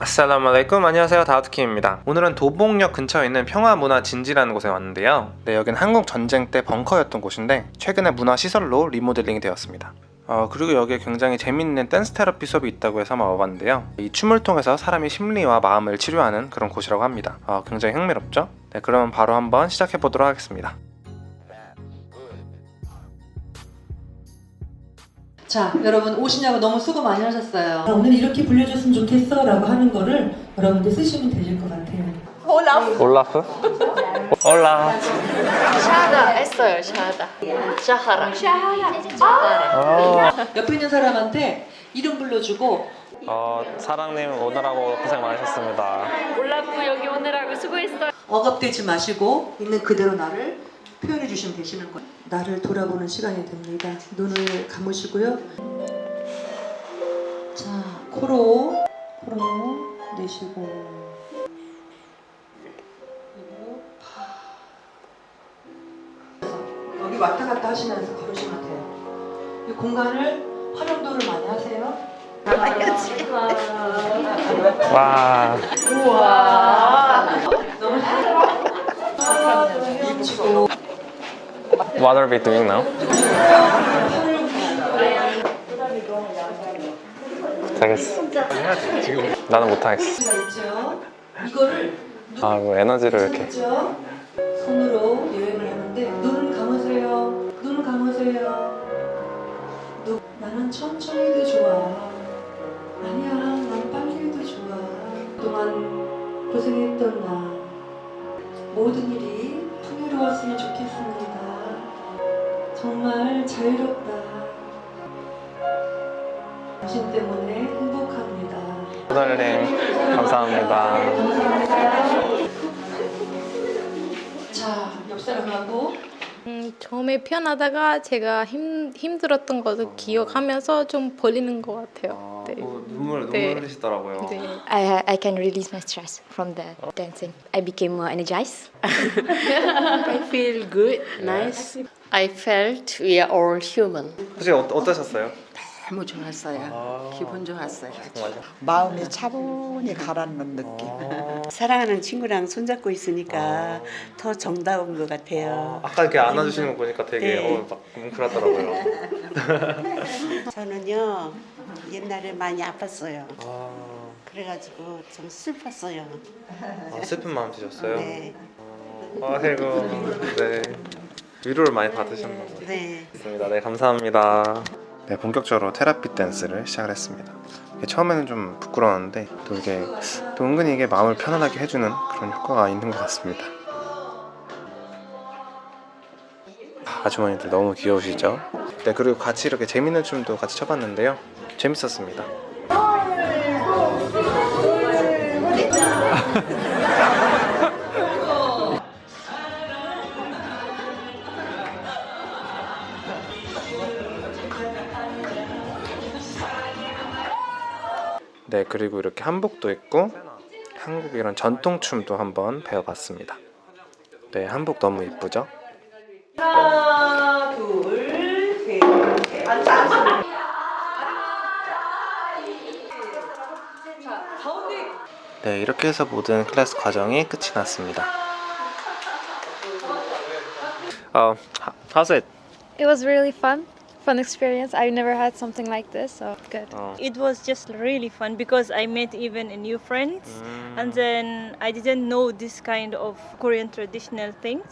아살라말레이쿰 안녕하세요. 다우트킴입니다. 오늘은 도봉역 근처에 있는 평화문화진지라는 곳에 왔는데요. 네, 여기는 한국 전쟁 때 벙커였던 곳인데 최근에 문화시설로 리모델링이 되었습니다. 어, 그리고 여기에 굉장히 재밌는 댄스 테라피 수업이 있다고 해서 한번 와봤는데요. 이 춤을 통해서 사람이 심리와 마음을 치료하는 그런 곳이라고 합니다. 어, 굉장히 흥미롭죠? 네, 그러면 바로 한번 시작해 보도록 하겠습니다 자, 여러분 오시냐고 너무 수고 많이 하셨어요. 아, 오늘 이렇게 불려줬으면 좋겠어 라고 하는 거를 여러분들 쓰시면 되실 것 같아요. 올라프? 올라. 샤하다 했어요 샤하다. 샤하라. 샤하라. 옆에 있는 사람한테 이름 불러주고. 어, 사랑님 오느라고 고생 많으셨습니다. 올라프 여기 오느라고 수고했어요. 억압되지 마시고 있는 그대로 나를 표현해 주시면 되시는 거예요. 나를 돌아보는 시간이 됩니다. 눈을 감으시고요. 자, 코로 코로 내쉬고 그리고 파. 여기 왔다 갔다 하시면서 걸으시면 돼요. 이 공간을 활용도를 많이 하세요. 와 너무 힘주고 What are we doing now? 못하겠어 나는 못하겠어 수가 있죠. 이거를 아, 뭐 에너지를 이렇게. 손으로 여행을 하는데 눈을 감으세요. 눈을 감으세요. 눈, 나는 천천히 해도 좋아. 아니야, 난 빨리 해도 좋아. 그동안 고생했던 나 모든 일이 풍요로웠으면 좋겠습니다. 정말 자유롭다. 당신 때문에 행복합니다. 호달님 감사합니다 자, 옆 사람하고 음, 처음에 편하다가 제가 힘, 힘들었던 것을 기억하면서 좀 벌리는 것 같아요. 네. 눈물 네. 흘리시더라고요 네. I, I can release my stress from the dancing. I became more energized. I feel good, nice I felt we are all human 혹시 어, 어떠셨어요? 너무 좋았어요. 기분 좋았어요. 정말요? 마음이 차분히 가라앉는 느낌. 아, 사랑하는 친구랑 손잡고 있으니까 더 정다운 것 같아요. 아 까 이렇게 안아주시는 거 보니까 되게 네. 어, 막 뭉클하더라고요 저는요 옛날에 많이 아팠어요. 아, 그래가지고 좀 슬펐어요. 아, 슬픈 마음 드셨어요? 네, 아이고 네 위로를 많이 받으셨나 봐요 네. 있습니다. 네, 감사합니다. 네, 본격적으로 테라피 댄스를 시작을 했습니다. 처음에는 좀 부끄러웠는데 또 이게 또 은근히 이게 마음을 편안하게 해주는 그런 효과가 있는 것 같습니다. 아주머니들 너무 귀여우시죠? 네, 그리고 같이 이렇게 재밌는 춤도 같이 춰봤는데요. 재밌었습니다. 네, 그리고 이렇게 한복도 있고 한국의 이런 전통춤도 한번 배워봤습니다. 네, 한복 너무 이쁘죠? 하나, 둘, 셋, 넷. 앉아. 가운데 네, 이렇게 해서 모든 클래스 과정이 끝이 났습니다. 어, how's it? It was really fun, fun experience. I've never had something like this, so good. 어, It was just really fun because I met even a new friends 음, and then I didn't know this kind of Korean traditional things.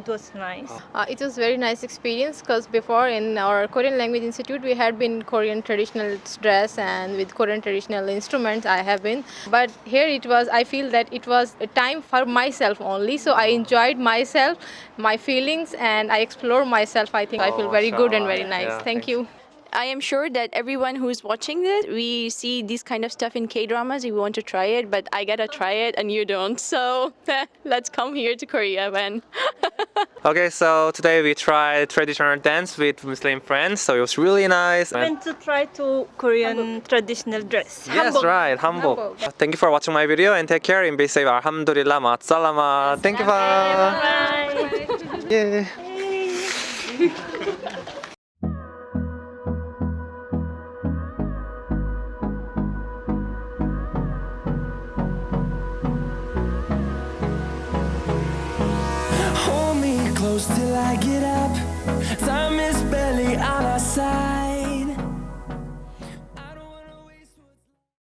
It was nice. Uh, it was very nice experience because before in our Korean Language Institute we had been Korean traditional dress and with Korean traditional instruments I have been. But here it was, I feel that it was a time for myself only. So I enjoyed myself, my feelings, and I explore myself. I think I feel Oh, very good and very nice. Yeah, Thank thanks. you. I am sure that everyone who's watching this, we see this kind of stuff in K dramas. We want to try it, but I gotta try it and you don't. So let's come here to Korea, man. Okay, so today we tried traditional dance with Muslim friends, so it was really nice. I went to try to Korean traditional dress. Yes, right, 한복. Thank you for watching my video and take care and be safe. Alhamdulillah, ma'asalama. Thank you, bye. Bye. Yeah. close till I get up. Time is barely on our side.